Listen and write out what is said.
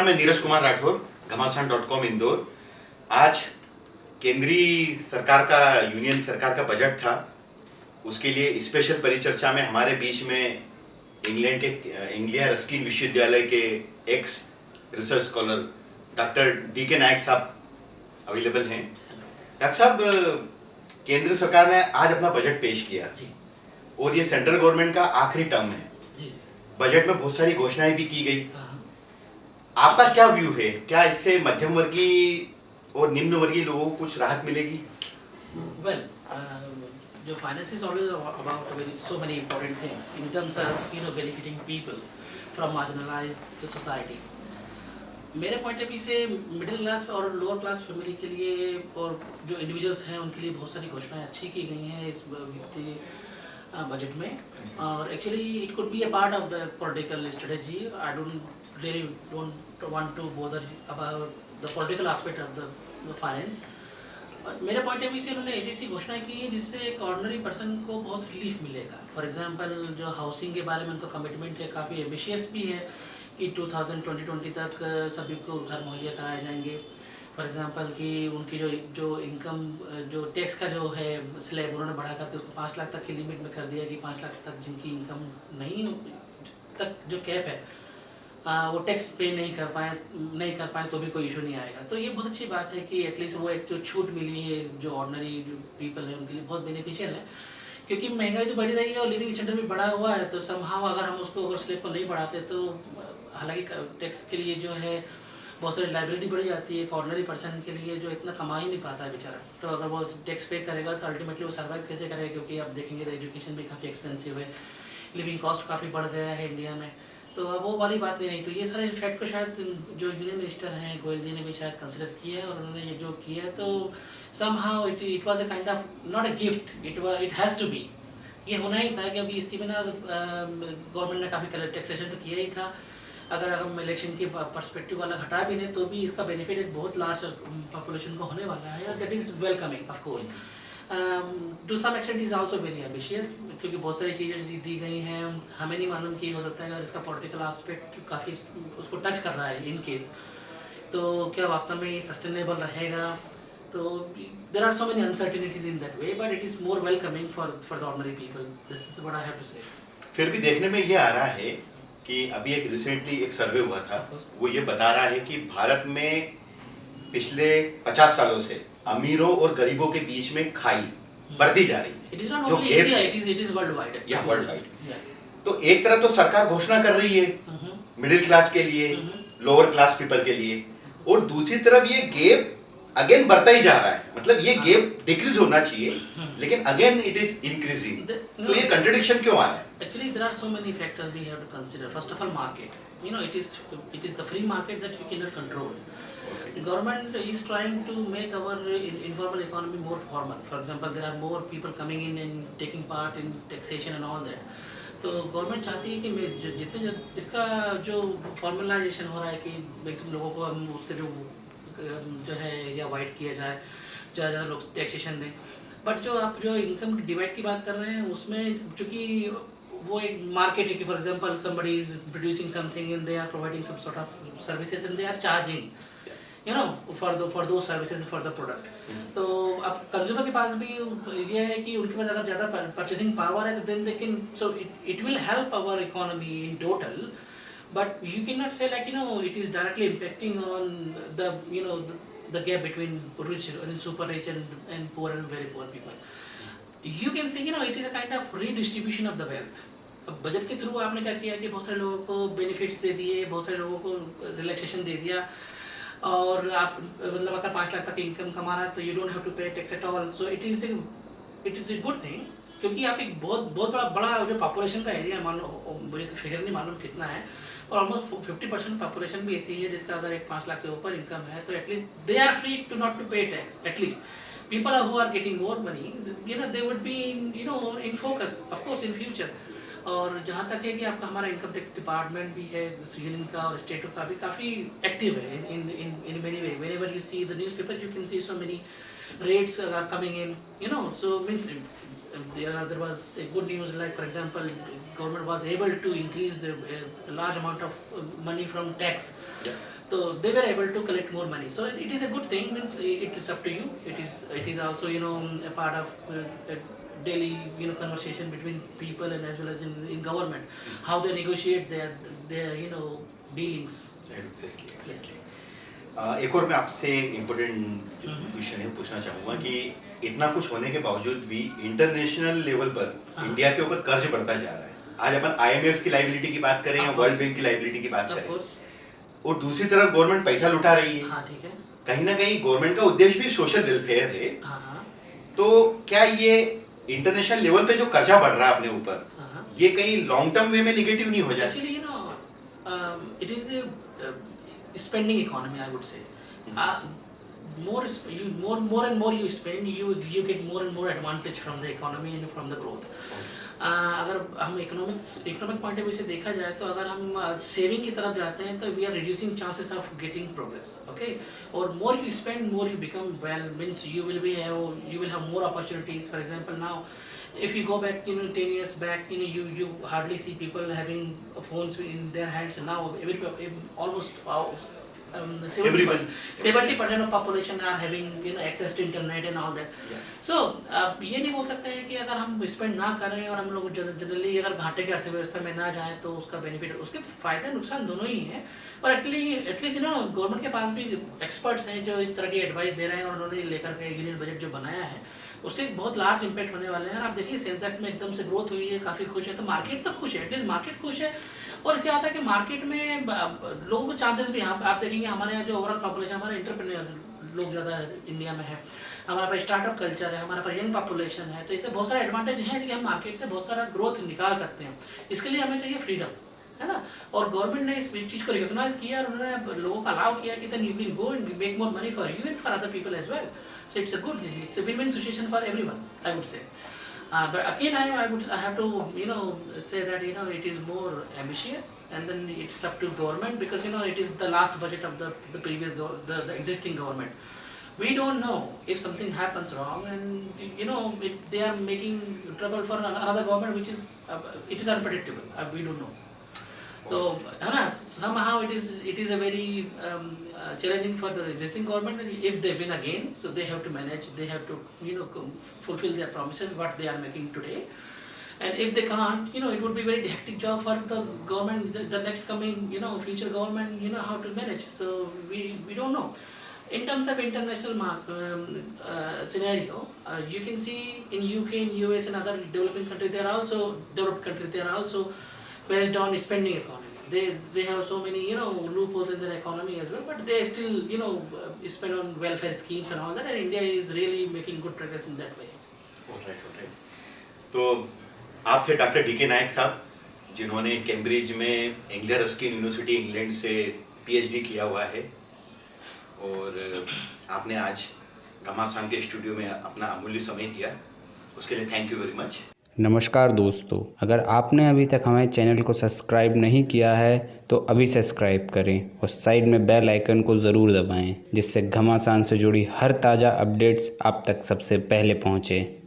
नमस्कार मैं नीरज कुमार राठौर घमासान डॉट कॉम इंदौर। आज केंद्रीय सरकार का यूनियन सरकार का बजट था। उसके लिए स्पेशल परिचर्चा में हमारे बीच में इंग्लैंड के इंडिया रस्किन विश्वविद्यालय के ex research scholar doctor D K Nayak साहब अवेलेबल हैं। डॉक्टर साहब केंद्र सरकार ने आज अपना बजट पेश किया। जी। और ये सेंट्रल गवर्नमेंट का आखिरी टर्म है। बजट में बहुत सारी घोषणाएँ भी की गई। हाँ। आपका क्या व्यू है? क्या इससे मध्यम वर्गीय और निम्न वर्गीय लोगों को कुछ राहत मिलेगी? Well uh, जो is always about very, so many important things in terms of you know benefiting people from marginalized society. मेरे पॉइंट ऑफ़ व्यू से मिडिल क्लास और लोअर क्लास फैमिली के लिए और जो इंडिविजुअल्स हैं उनके लिए बहुत सारी घोषणाएँ अच्छी की गई हैं इस वित्तीय बजट में। और actually it could be a part of the political strategy I don't really don't want to bother about the political aspect of the finance मेरे पॉइंट ऑफ़ व्यू से उन्होंने ऐसी ऐसी घोषणाएँ की है जिससे एक ऑर्डनरी पर्सन को बहुत रिलीफ मिलेगा। फॉर एग्जांपल जो हाउसिंग के बारे में उनका कमिटमेंट है, काफ़ी एम्बिशियस भी है कि 2020 तक सभी को घर मुहैया कराए जाएँगे। फॉर एग्जांपल कि उनकी जो जो इनकम जो टैक्स का जो है स्लैब उन्होंने बढ़ा करके उसको पाँच लाख तक की लिमिट में कर दिया कि पाँच लाख तक जिनकी इनकम नहीं तक जो कैप है आ, वो टैक्स पे नहीं कर पाए नहीं कर पाए तो भी कोई इशू नहीं आएगा। तो ये बहुत अच्छी बात है कि एटलीस्ट वो एक जो छूट मिली है जो ऑर्डनरी पीपल है उनके लिए बहुत बेनिफिशियल है। क्योंकि महँगाई तो बढ़ी रही है और लिविंग स्टैंडर्ड भी बढ़ा हुआ है तो समहाव अगर हम उसको अगर स्लेब को नहीं बढ़ाते तो हालाँकि टैक्स के लिए जो है बहुत सारी लाइबिलिटी बढ़ जाती है एक ऑर्डनरी पर्सन के लिए जो इतना कमा ही नहीं पाता है बेचारा। तो अगर वो टैक्स पे करेगा तो अल्टीमेटली वो सर्वाइव कैसे करेगा? क्योंकि आप देखेंगे तो एजुकेशन भी काफ़ी एक्सपेंसिव है लिविंग कॉस्ट काफ़ी बढ़ गया है इंडिया में। तो अब वो वाली बात नहीं रही तो ये सारे इफ़ेक्ट को शायद जो यूनियन मिनिस्टर हैं गोयल जी ने भी शायद कंसिडर किया है और उन्होंने ये जो किया है तो somehow it it was a kind of not a gift it it has to be ये होना ही था कि अभी इसके बिना गवर्नमेंट ने काफ़ी टैक्सेशन तो किया ही था। अगर हम इलेक्शन की परस्पेक्टिव वाला घटा भी लें तो भी इसका बेनिफिट एक बहुत लार्ज पॉपुलेशन को होने वाला है, और that is welcoming of course to some extent is also very ambitious क्योंकि बहुत सारी चीज़ें दी गई हैं। हमें नहीं मालूम कि हो सकता है अगर इसका पॉलिटिकल आस्पेक्ट काफ़ी उसको टच कर रहा है इन केस तो क्या वास्तव में ये सस्टेनेबल रहेगा? तो there are so many uncertainties in that way but it is more welcoming for for the ordinary people this is what I have to say फिर भी देखने में ये आ रहा है कि अभी एक रिसेंटली एक सर्वे हुआ था वो ये बता रहा है कि भारत में पिछले 50 सालों से अमीरों और गरीबों के बीच में खाई बढ़ती जा रही है जो. तो एक तरफ़ तो सरकार घोषणा कर रही है Mm-hmm. मिडिल क्लास के लिए। लोअर क्लास पीपल के लिए और दूसरी तरफ़ ये गेप अगेन बढ़ता ही जा रहा है। मतलब ये गैप डिक्रीज होना चाहिए लेकिन अगेन इट इज़ इंक्रीजिंग तो ये कंट्रडिक्शन क्यों आ रहा है? Actually there are so many factors we have to consider first of all market you know it is it is the free market that you can not control government is trying to make our informal economy more formal for example there are more people coming in and taking part in taxation and all that तो government चाहती है कि जितने जब इसका जो formalisation हो रहा है कि मैक्सिमम लोगों को हम उसके जो जो है एरिया वाइड किया जाए ज़्यादा ज़्यादा लोग टैक्सेशन दें। बट जो आप जो इनकम डिवाइड की बात कर रहे हैं उसमें चूँकि वो एक मार्केट है कि for example somebody is producing something in they are providing some sort of services and they are charging you know for for those services and for the product. तो अब कंज्यूमर के पास भी ये है कि उनके पास अगर ज़्यादा परचेसिंग पावर है तो then they can so it will help our economy in total but you cannot say like you know it is directly impacting on the you know the, the gap between rich and super rich and, and poor and very poor people you can say you know it is a kind of redistribution of the wealth budget के through आपने क्या किया कि बहुत सारे लोगों को benefits दे दिए बहुत सारे लोगों को रिलैक्सेशन दे दिया और आप मतलब अगर पाँच लाख तक इनकम कमा रहा है तो you don't have to pay tax at all so it is it is a good thing क्योंकि आप एक बहुत बहुत बड़ा बड़ा जो पॉपुलेशन का एरिया मान लो मुझे तो फिगर नहीं मालूम कितना है और ऑलमोस्ट फिफ्टी परसेंट पॉपुलेशन भी ऐसी है जिसका अगर एक पाँच लाख से ऊपर इनकम है तो at least they are free to not to pay tax at least people who are getting more money you know they would be in, you know in focus of course और जहाँ तक है कि आपका हमारा income tax department भी है union का और स्टेट का भी काफ़ी एक्टिव है in in in many way whenever you see the newspaper you can see so many rates are coming in you know so means there, there was a good news like for example government was able to increase a, a large amount of um, money from tax yeah. so they were able to collect more money so it is a good thing means it is up to you it is it is also you know a part of uh, a daily you know conversation between people and as well as in, in government mm -hmm. how they negotiate their their you know dealings exactly exactly yeah. एक और मैं आपसे important. Question है पूछना चाहूँगा कि इतना कुछ होने के बावजूद भी इंटरनेशनल लेवल पर हाँ। इंडिया के ऊपर कर्ज बढ़ता जा रहा है आज अपन आईएमएफ की लाइबिलिटी की बात करें या वर्ल्ड बैंक की लाइबिलिटी की बात करें और दूसरी तरफ़ गवर्नमेंट पैसा लुटा रही है हाँ ठीक है. कहीं ना कहीं गवर्नमेंट का उद्देश्य भी सोशल वेलफेयर है हाँ हाँ तो क्या ये इंटरनेशनल लेवल पे जो कर्जा बढ़ रहा है अपने ऊपर हाँ. ये कहीं लॉन्ग टर्म वे में निगेटिव नहीं हो जाए a uh, spending economy. I would say. Mm -hmm. Uh, more you more more and more you spend, you you get more and more advantage from the economy and from the growth. Uh, अगर हम economic economic point of view से देखा जाए तो अगर हम saving की तरफ़ जाते हैं तो we are reducing chances of getting progress okay और more you spend more you become well means you will be have you will have more opportunities for example now if you go back you know 10 years back you know you you hardly see people having phones in their hands. Now every almost uh, um, 70 Everyone. Seventy percent of population are having you know access to internet and all that so आप ये नहीं बोल सकते हैं कि अगर हम spend ना करें और हम लोग जनरली अगर घाटे की अर्थव्यवस्था में ना जाएँ तो उसका बेनिफिट उसके फ़ायदे नुकसान दोनों ही हैं। और एटली at least you know government के पास भी एक्सपर्ट्स हैं जो इस तरह की एडवाइस दे रहे हैं और उन्होंने लेकर के यूनियन बजट जो बनाया है। उससे एक बहुत लार्ज इम्पैक्ट होने वाले हैं। आप देखिए सेंसेक्स में एकदम से ग्रोथ हुई है, काफ़ी खुश है। तो मार्केट तो खुश है एटलीस्ट मार्केट खुश है। और क्या होता है कि मार्केट में लोगों को चांसेस भी यहाँ आप देखेंगे, हमारे यहाँ जो ओवरऑल पॉपुलेशन हमारे इंटरप्रेन्योर लोग ज़्यादा इंडिया में है। हमारे पास स्टार्टअप कल्चर है, हमारे पास यंग पॉपुलेशन है। तो इससे बहुत सारा एडवांटेज है कि हम मार्केट से बहुत सारा ग्रोथ निकाल सकते हैं। इसके लिए हमें चाहिए फ्रीडम है ना? और गवर्नमेंट ने इस चीज़ को रिकॉग्नाइज किया और उन्होंने लोगों को अलाउ किया कि then you can go and make more money for you and for other people as well So it's a good deal. It's a win-win situation for everyone, I would say. Uh, but again, I, I would I have to you know say that you know it is more ambitious, and then it's up to government because you know it is the last budget of the the previous the, the existing government. We don't know if something happens wrong, and you know it, they are making trouble for another government, which is uh, it is unpredictable. Uh, we don't know. So somehow it is it is a very um, uh, challenging for the existing government if they win again. So they have to manage. They have to you know fulfill their promises what they are making today. And if they can't, you know, it would be very hectic job for the government, the, the next coming, you know, future government, you know, how to manage. So we, we don't know. In terms of international mark, um, uh, scenario, uh, you can see in UK, in US, and other developing countries, they are also developed countries. They are also based on spending economy. They they have so many you know loopholes in their economy as well, but they still you know uh, spend on welfare schemes and all that. And India is really making good progress in that way. Alright, alright. तो आप थे doctor D K Nayak साहब जिन्होंने Cambridge में Anglia Ruskin University England से PhD किया हुआ है और आपने आज घमासान के स्टूडियो में अपना अमूल्य समय दिया उसके लिए थैंक यू वेरी मच नमस्कार दोस्तों, अगर आपने अभी तक हमारे चैनल को सब्सक्राइब नहीं किया है तो अभी सब्सक्राइब करें और साइड में बेल आइकन को ज़रूर दबाएँ, जिससे घमासान से जुड़ी हर ताज़ा अपडेट्स आप तक सबसे पहले पहुँचें।